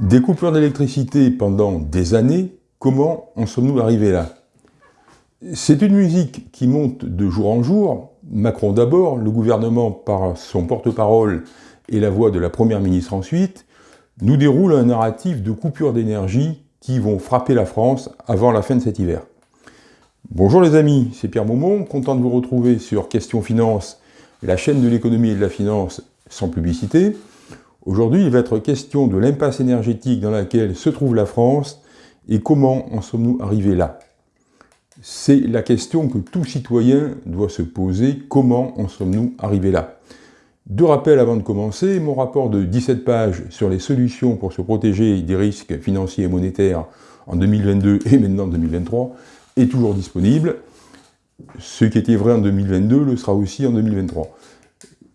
Des coupures d'électricité pendant des années, comment en sommes-nous arrivés là? C'est une musique qui monte de jour en jour. Macron d'abord, le gouvernement par son porte-parole et la voix de la première ministre ensuite, nous déroule un narratif de coupures d'énergie qui vont frapper la France avant la fin de cet hiver. Bonjour les amis, c'est Pierre Maumont, content de vous retrouver sur Question Finance, la chaîne de l'économie et de la finance sans publicité. Aujourd'hui, il va être question de l'impasse énergétique dans laquelle se trouve la France et comment en sommes-nous arrivés là? C'est la question que tout citoyen doit se poser, comment en sommes-nous arrivés là? Deux rappels avant de commencer, mon rapport de 17 pages sur les solutions pour se protéger des risques financiers et monétaires en 2022 et maintenant en 2023 est toujours disponible. Ce qui était vrai en 2022 le sera aussi en 2023.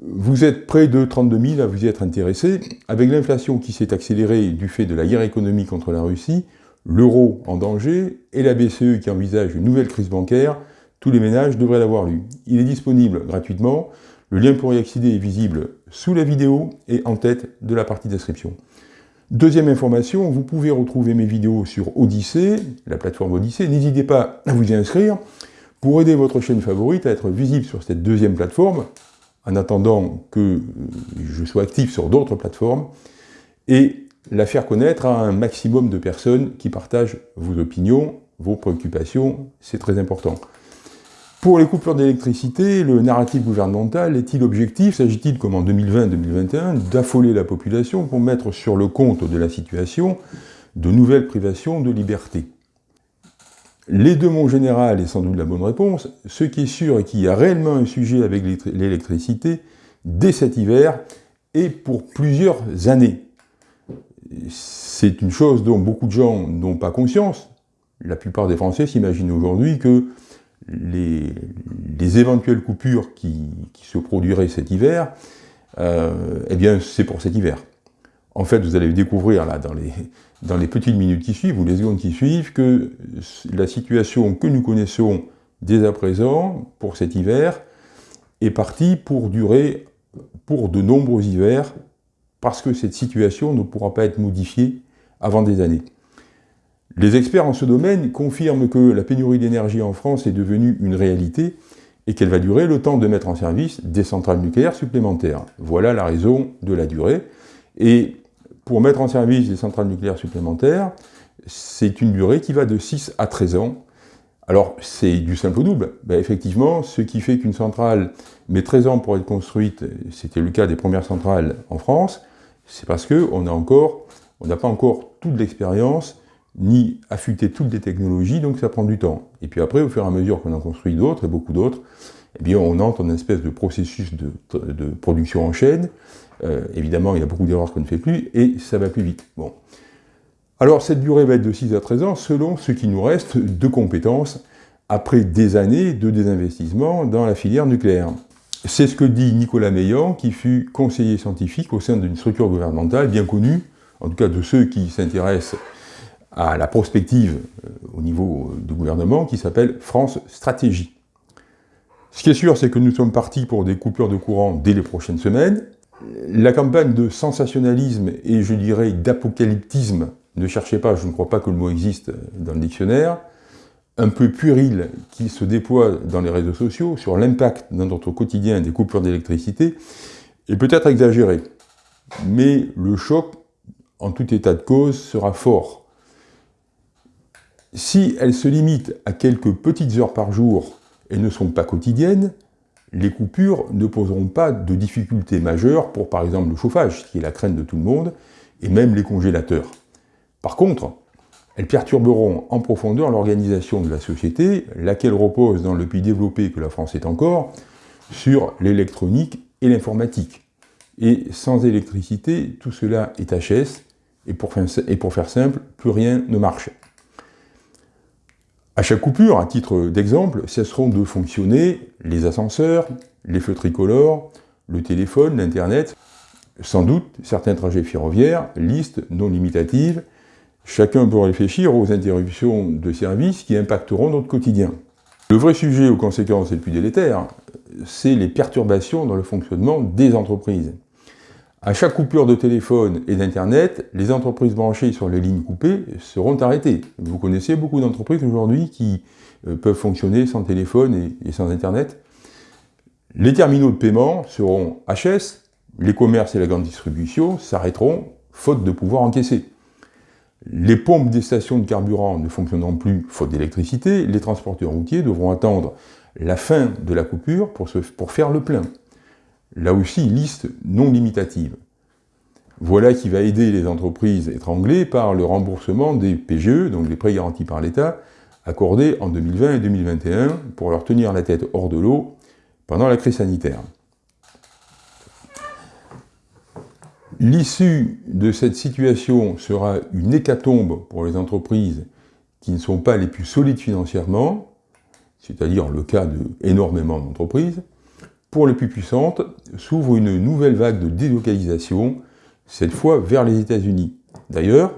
Vous êtes près de 32 000 à vous y être intéressé. Avec l'inflation qui s'est accélérée du fait de la guerre économique contre la Russie, l'euro en danger et la BCE qui envisage une nouvelle crise bancaire, tous les ménages devraient l'avoir lu. Il est disponible gratuitement. Le lien pour y accéder est visible sous la vidéo et en tête de la partie description. Deuxième information, vous pouvez retrouver mes vidéos sur Odyssée, la plateforme Odyssée. N'hésitez pas à vous y inscrire pour aider votre chaîne favorite à être visible sur cette deuxième plateforme en attendant que je sois actif sur d'autres plateformes, et la faire connaître à un maximum de personnes qui partagent vos opinions, vos préoccupations, c'est très important. Pour les coupures d'électricité, le narratif gouvernemental est-il objectif? S'agit-il, comme en 2020-2021, d'affoler la population pour mettre sur le compte de la situation de nouvelles privations de liberté? Les deux mots général est sans doute la bonne réponse. Ce qui est sûr est qu'il y a réellement un sujet avec l'électricité dès cet hiver et pour plusieurs années. C'est une chose dont beaucoup de gens n'ont pas conscience. La plupart des Français s'imaginent aujourd'hui que les, éventuelles coupures qui, se produiraient cet hiver, euh, eh bien c'est pour cet hiver. En fait, vous allez découvrir là dans les, dans les petites minutes qui suivent, ou les secondes qui suivent, que la situation que nous connaissons dès à présent, pour cet hiver, est partie pour durer pour de nombreux hivers, parce que cette situation ne pourra pas être modifiée avant des années. Les experts en ce domaine confirment que la pénurie d'énergie en France est devenue une réalité et qu'elle va durer le temps de mettre en service des centrales nucléaires supplémentaires. Voilà la raison de la durée. Et pour mettre en service des centrales nucléaires supplémentaires, c'est une durée qui va de 6 à 13 ans. Alors, c'est du simple au double. Ben, effectivement, ce qui fait qu'une centrale met 13 ans pour être construite, c'était le cas des premières centrales en France, c'est parce qu'on n'a pas encore toute l'expérience, ni affûté toutes les technologies, donc ça prend du temps. Et puis après, au fur et à mesure qu'on en construit d'autres, et beaucoup d'autres, eh bien, on entre dans une espèce de processus de production en chaîne, euh, évidemment, il y a beaucoup d'erreurs qu'on ne fait plus, et ça va plus vite. Bon. Alors, cette durée va être de 6 à 13 ans, selon ce qui nous reste de compétences après des années de désinvestissement dans la filière nucléaire. C'est ce que dit Nicolas Meillan, qui fut conseiller scientifique au sein d'une structure gouvernementale bien connue, en tout cas de ceux qui s'intéressent à la prospective euh, au niveau du gouvernement, qui s'appelle France Stratégie. Ce qui est sûr, c'est que nous sommes partis pour des coupures de courant dès les prochaines semaines, la campagne de sensationnalisme et, je dirais, d'apocalyptisme, ne cherchez pas, je ne crois pas que le mot existe dans le dictionnaire, un peu puéril qui se déploie dans les réseaux sociaux sur l'impact dans notre quotidien des coupures d'électricité est peut-être exagéré. Mais le choc, en tout état de cause, sera fort. Si elle se limite à quelques petites heures par jour et ne sont pas quotidiennes, les coupures ne poseront pas de difficultés majeures pour par exemple le chauffage, qui est la crainte de tout le monde, et même les congélateurs. Par contre, elles perturberont en profondeur l'organisation de la société, laquelle repose dans le pays développé que la France est encore, sur l'électronique et l'informatique. Et sans électricité, tout cela est HS, et pour, faire simple, plus rien ne marche. À chaque coupure, à titre d'exemple, cesseront de fonctionner les ascenseurs, les feux tricolores, le téléphone, l'Internet, sans doute certains trajets ferroviaires, liste non limitative, chacun peut réfléchir aux interruptions de services qui impacteront notre quotidien. Le vrai sujet aux conséquences les plus délétères, c'est les perturbations dans le fonctionnement des entreprises. À chaque coupure de téléphone et d'Internet, les entreprises branchées sur les lignes coupées seront arrêtées. Vous connaissez beaucoup d'entreprises aujourd'hui qui euh, peuvent fonctionner sans téléphone et, sans Internet. Les terminaux de paiement seront HS, les commerces et la grande distribution s'arrêteront faute de pouvoir encaisser. Les pompes des stations de carburant ne fonctionneront plus faute d'électricité, les transporteurs routiers devront attendre la fin de la coupure pour, pour faire le plein. Là aussi, liste non limitative. Voilà qui va aider les entreprises étranglées par le remboursement des PGE, donc des prêts garantis par l'État, accordés en 2020 et 2021 pour leur tenir la tête hors de l'eau pendant la crise sanitaire. L'issue de cette situation sera une hécatombe pour les entreprises qui ne sont pas les plus solides financièrement, c'est-à-dire le cas d'énormément d'entreprises. Pour les plus puissantes, s'ouvre une nouvelle vague de délocalisation, cette fois vers les États-Unis. D'ailleurs,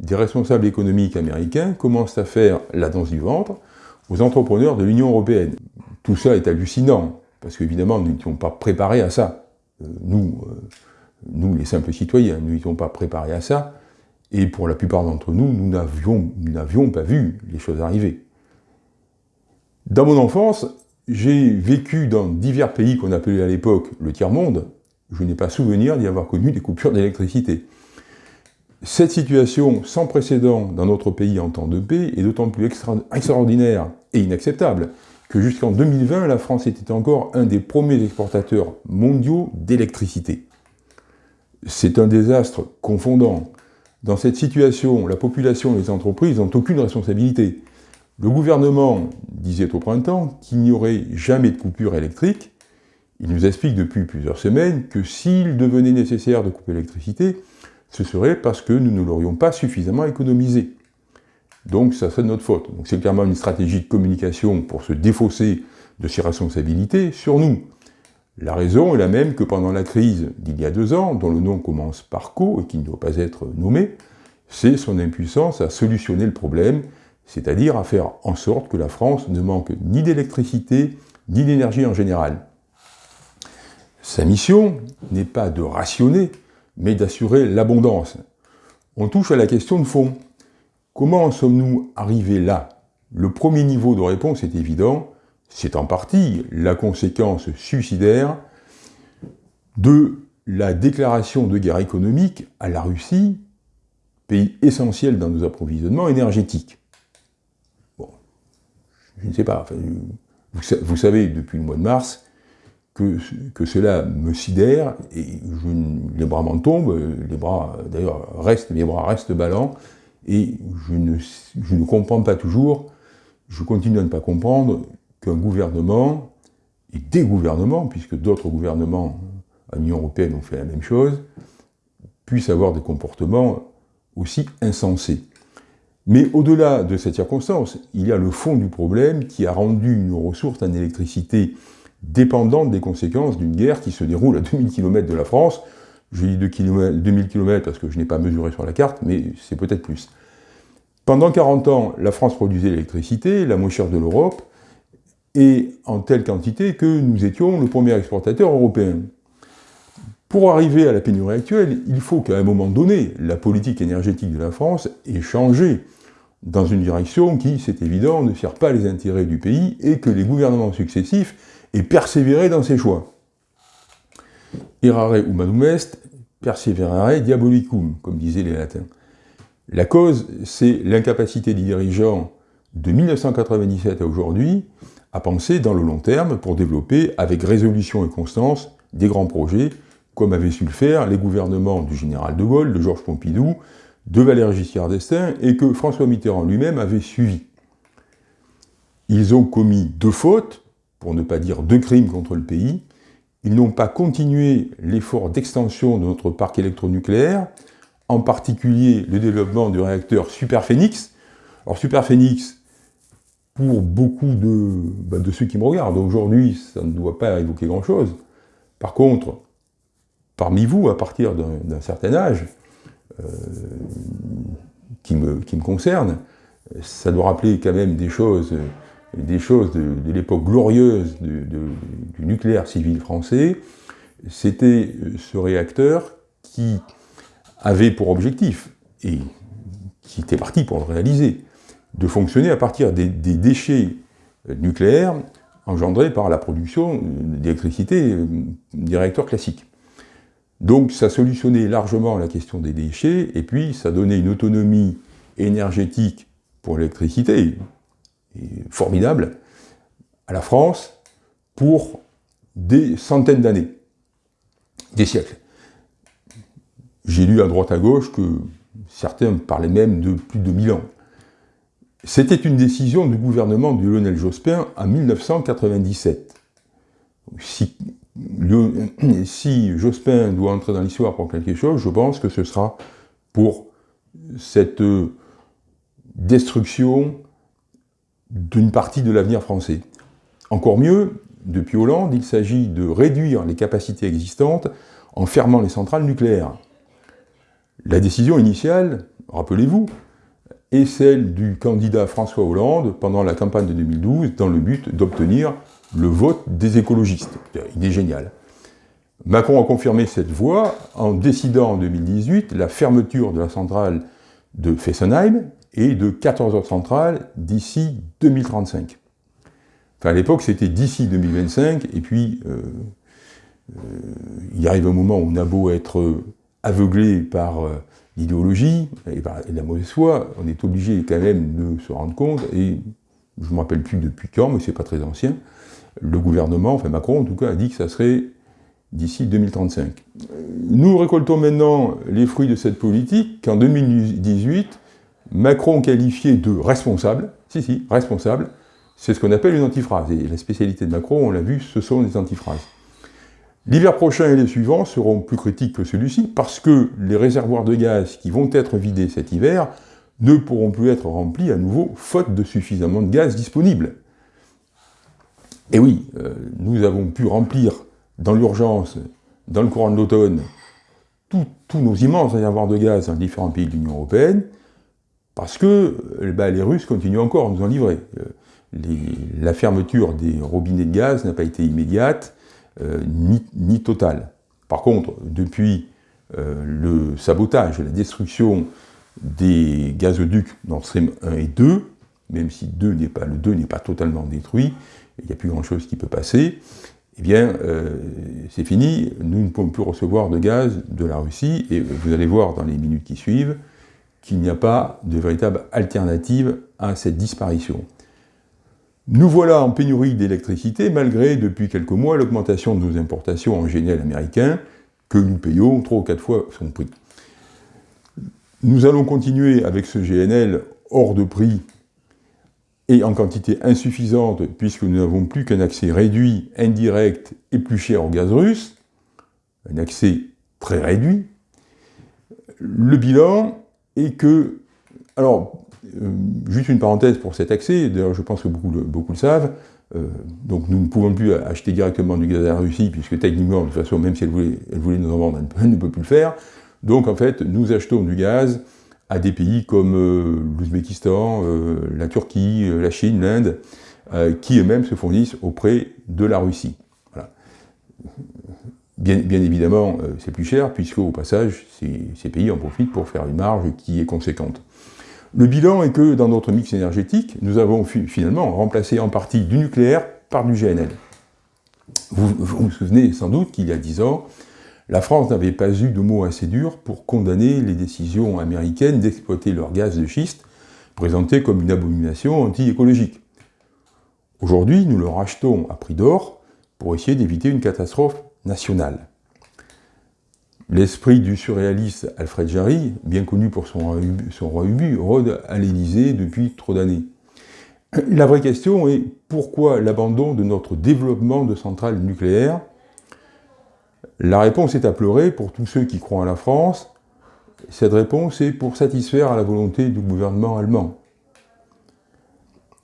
des responsables économiques américains commencent à faire la danse du ventre aux entrepreneurs de l'Union européenne. Tout ça est hallucinant, parce qu'évidemment, nous n'étions pas préparés à ça. Euh, nous, euh, nous, les simples citoyens, nous n'étions pas préparés à ça, et pour la plupart d'entre nous, nous n'avions pas vu les choses arriver. Dans mon enfance, j'ai vécu dans divers pays qu'on appelait à l'époque le tiers-monde, je n'ai pas souvenir d'y avoir connu des coupures d'électricité. Cette situation sans précédent dans notre pays en temps de paix est d'autant plus extraordinaire et inacceptable que jusqu'en 2020, la France était encore un des premiers exportateurs mondiaux d'électricité. C'est un désastre confondant. Dans cette situation, la population et les entreprises n'ont aucune responsabilité. Le gouvernement disait au printemps qu'il n'y aurait jamais de coupure électrique. Il nous explique depuis plusieurs semaines que s'il devenait nécessaire de couper l'électricité, ce serait parce que nous ne l'aurions pas suffisamment économisé. Donc ça serait de notre faute. Donc c'est clairement une stratégie de communication pour se défausser de ses responsabilités sur nous. La raison est la même que pendant la crise d'il y a deux ans, dont le nom commence par Co et qui ne doit pas être nommé, c'est son impuissance à solutionner le problème, c'est-à-dire à faire en sorte que la France ne manque ni d'électricité, ni d'énergie en général. Sa mission n'est pas de rationner, mais d'assurer l'abondance. On touche à la question de fond. Comment en sommes-nous arrivés là? Le premier niveau de réponse est évident, c'est en partie la conséquence suicidaire de la déclaration de guerre économique à la Russie, pays essentiel dans nos approvisionnements énergétiques. Je ne sais pas, vous, savez depuis le mois de mars que, cela me sidère, et les bras m'en tombent, les bras, d'ailleurs, restent, mes bras restent ballants, et je ne, je ne comprends pas toujours, je continue à ne pas comprendre qu'un gouvernement, et des gouvernements, puisque d'autres gouvernements à l'Union européenne ont fait la même chose, puissent avoir des comportements aussi insensés. Mais au-delà de cette circonstance, il y a le fond du problème qui a rendu nos ressources en électricité dépendantes des conséquences d'une guerre qui se déroule à 2000 km de la France. Je dis 2000 km parce que je n'ai pas mesuré sur la carte, mais c'est peut-être plus. Pendant 40 ans, la France produisait l'électricité, la moins chère de l'Europe, et en telle quantité que nous étions le premier exportateur européen. Pour arriver à la pénurie actuelle, il faut qu'à un moment donné, la politique énergétique de la France ait changé dans une direction qui, c'est évident, ne sert pas les intérêts du pays et que les gouvernements successifs aient persévéré dans ces choix. Errare humanum est, perseverare diabolicum, comme disaient les latins. La cause, c'est l'incapacité des dirigeants de 1997 à aujourd'hui à penser dans le long terme pour développer avec résolution et constance des grands projets, comme avaient su le faire les gouvernements du général de Gaulle, de Georges Pompidou, de Valéry Giscard d'Estaing, et que François Mitterrand lui-même avait suivi. Ils ont commis deux fautes, pour ne pas dire deux crimes contre le pays. Ils n'ont pas continué l'effort d'extension de notre parc électronucléaire, en particulier le développement du réacteur Superphénix. Alors Superphénix, pour beaucoup bah, de, ceux qui me regardent. Aujourd'hui, ça ne doit pas évoquer grand-chose. Par contre, parmi vous, à partir d'un certain âge, euh, qui, me, concerne, ça doit rappeler quand même des choses, des choses de, l'époque glorieuse du nucléaire civil français. c'était ce réacteur qui avait pour objectif, et qui était parti pour le réaliser, de fonctionner à partir des, déchets nucléaires engendrés par la production d'électricité des réacteurs classiques. Donc ça solutionnait largement la question des déchets, et puis ça donnait une autonomie énergétique pour l'électricité, formidable, à la France, pour des centaines d'années, des siècles. J'ai lu à droite à gauche que certains parlaient même de plus de 1000 ans. C'était une décision du gouvernement de Lionel Jospin en 1997. Si, si Jospin doit entrer dans l'histoire pour quelque chose, je pense que ce sera pour cette destruction d'une partie de l'avenir français. Encore mieux, depuis Hollande, il s'agit de réduire les capacités existantes en fermant les centrales nucléaires. La décision initiale, rappelez-vous, est celle du candidat François Hollande pendant la campagne de 2012 dans le but d'obtenir le vote des écologistes. Il est génial. Macron a confirmé cette voie en décidant en 2018 la fermeture de la centrale de Fessenheim et de 14 autres centrales d'ici 2035. Enfin, à l'époque, c'était d'ici 2025, et puis euh, euh, il arrive un moment où on a beau être aveuglé par euh, l'idéologie et par la mauvaise foi, on est obligé quand même de se rendre compte, et je ne me rappelle plus depuis quand, mais c'est pas très ancien, le gouvernement, enfin Macron en tout cas, a dit que ça serait d'ici 2035. Nous récoltons maintenant les fruits de cette politique qu'en 2018, Macron qualifié de responsable, si si, responsable, c'est ce qu'on appelle une antiphrase. Et la spécialité de Macron, on l'a vu, ce sont les antiphrases. L'hiver prochain et les suivants seront plus critiques que celui-ci parce que les réservoirs de gaz qui vont être vidés cet hiver ne pourront plus être remplis à nouveau faute de suffisamment de gaz disponible. Et oui, euh, nous avons pu remplir dans l'urgence, dans le courant de l'automne, tous nos immenses réservoirs de gaz dans différents pays de l'Union européenne, parce que euh, bah, les Russes continuent encore à nous en livrer. Euh, la fermeture des robinets de gaz n'a pas été immédiate, ni, totale. Par contre, depuis le sabotage et la destruction des gazoducs Nord Stream 1 et 2, même si 2 pas, le 2 n'est pas totalement détruit, il n'y a plus grand-chose qui peut passer, eh bien, c'est fini, nous ne pouvons plus recevoir de gaz de la Russie, et vous allez voir dans les minutes qui suivent, qu'il n'y a pas de véritable alternative à cette disparition. Nous voilà en pénurie d'électricité, malgré, depuis quelques mois, l'augmentation de nos importations en GNL américain, que nous payons trois ou quatre fois son prix. Nous allons continuer avec ce GNL hors de prix et en quantité insuffisante, puisque nous n'avons plus qu'un accès réduit, indirect et plus cher au gaz russe, un accès très réduit. Le bilan, et que, alors, euh, juste une parenthèse pour cet accès, d'ailleurs je pense que beaucoup le, beaucoup le savent, euh, donc nous ne pouvons plus acheter directement du gaz à la Russie, puisque techniquement, de toute façon, même si elle voulait, elle voulait nous en vendre, elle ne peut plus le faire. Donc en fait, nous achetons du gaz à des pays comme euh, l'Ouzbékistan, la Turquie, la Chine, l'Inde, qui eux-mêmes se fournissent auprès de la Russie. Voilà. Bien, évidemment, euh, c'est plus cher, puisque au passage, ces, pays en profitent pour faire une marge qui est conséquente. Le bilan est que dans notre mix énergétique, nous avons finalement remplacé en partie du nucléaire par du GNL. Vous vous, souvenez sans doute qu'il y a dix ans, la France n'avait pas eu de mots assez durs pour condamner les décisions américaines d'exploiter leur gaz de schiste, présenté comme une abomination anti-écologique. Aujourd'hui, nous le rachetons à prix d'or pour essayer d'éviter une catastrophe national. L'esprit du surréaliste Alfred Jarry, bien connu pour son, son roi Ubu, rôde à l'Élysée depuis trop d'années. La vraie question est pourquoi l'abandon de notre développement de centrales nucléaires La réponse est à pleurer pour tous ceux qui croient à la France. Cette réponse est pour satisfaire à la volonté du gouvernement allemand.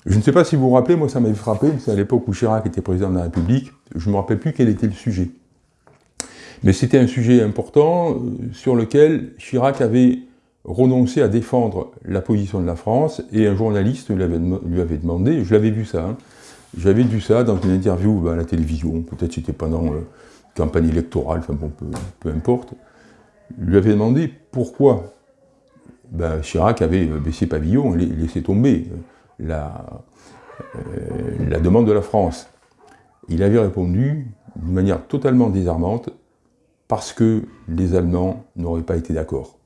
Je ne sais pas si vous vous rappelez, moi ça m'avait frappé, c'est à l'époque où Chirac était président de la République, je ne me rappelle plus quel était le sujet. Mais c'était un sujet important euh, sur lequel Chirac avait renoncé à défendre la position de la France, et un journaliste lui avait, demandé, je l'avais vu ça, hein, j'avais vu ça dans une interview à la télévision, peut-être c'était pendant euh, campagne électorale, peu, importe, lui avait demandé pourquoi ben, Chirac avait baissé pavillon et laissé tomber la, la demande de la France. Il avait répondu d'une manière totalement désarmante, parce que les Allemands n'auraient pas été d'accord.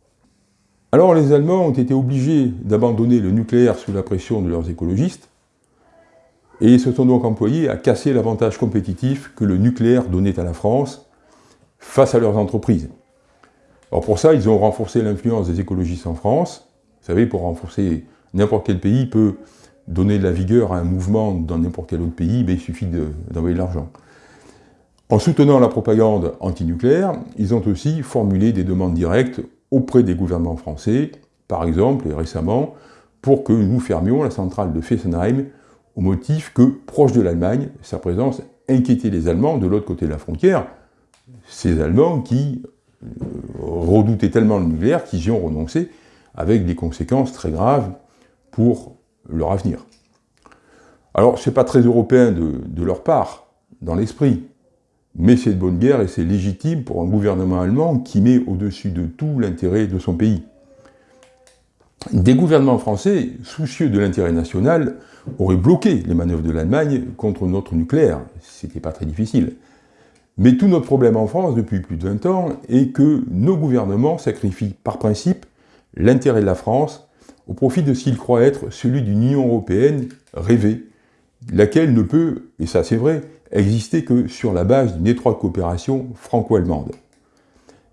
Alors les Allemands ont été obligés d'abandonner le nucléaire sous la pression de leurs écologistes, et ils se sont donc employés à casser l'avantage compétitif que le nucléaire donnait à la France face à leurs entreprises. Alors pour ça, ils ont renforcé l'influence des écologistes en France. Vous savez, pour renforcer n'importe quel pays peut donner de la vigueur à un mouvement dans n'importe quel autre pays, mais il suffit d'envoyer de, l'argent. En soutenant la propagande antinucléaire, ils ont aussi formulé des demandes directes auprès des gouvernements français, par exemple, et récemment, pour que nous fermions la centrale de Fessenheim au motif que, proche de l'Allemagne, sa présence inquiétait les Allemands de l'autre côté de la frontière, ces Allemands qui euh, redoutaient tellement le nucléaire qu'ils y ont renoncé, avec des conséquences très graves pour leur avenir. Alors, ce n'est pas très européen de, leur part, dans l'esprit, mais c'est de bonne guerre et c'est légitime pour un gouvernement allemand qui met au-dessus de tout l'intérêt de son pays. Des gouvernements français, soucieux de l'intérêt national, auraient bloqué les manœuvres de l'Allemagne contre notre nucléaire. C'était pas très difficile. Mais tout notre problème en France, depuis plus de 20 ans, est que nos gouvernements sacrifient par principe l'intérêt de la France au profit de ce qu'il croit être celui d'une Union européenne rêvée, laquelle ne peut, et ça c'est vrai, exister que sur la base d'une étroite coopération franco-allemande.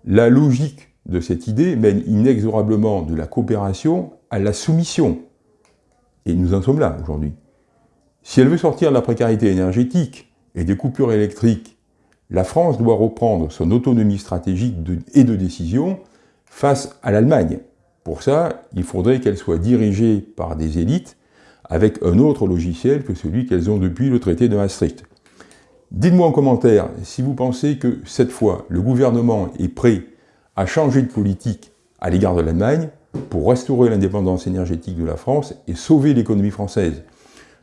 La logique de cette idée mène inexorablement de la coopération à la soumission. Et nous en sommes là aujourd'hui. Si elle veut sortir de la précarité énergétique et des coupures électriques, la France doit reprendre son autonomie stratégique et de décision face à l'Allemagne, pour ça, il faudrait qu'elles soient dirigées par des élites avec un autre logiciel que celui qu'elles ont depuis le traité de Maastricht. Dites-moi en commentaire si vous pensez que cette fois, le gouvernement est prêt à changer de politique à l'égard de l'Allemagne pour restaurer l'indépendance énergétique de la France et sauver l'économie française.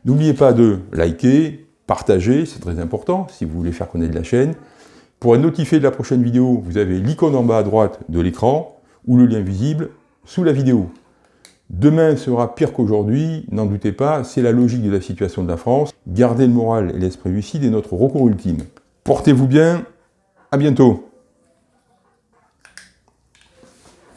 N'oubliez pas de liker, partager, c'est très important si vous voulez faire connaître la chaîne. Pour être notifié de la prochaine vidéo, vous avez l'icône en bas à droite de l'écran ou le lien visible sous la vidéo. Demain sera pire qu'aujourd'hui, n'en doutez pas, c'est la logique de la situation de la France. Garder le moral et l'esprit lucide est notre recours ultime. Portez-vous bien, à bientôt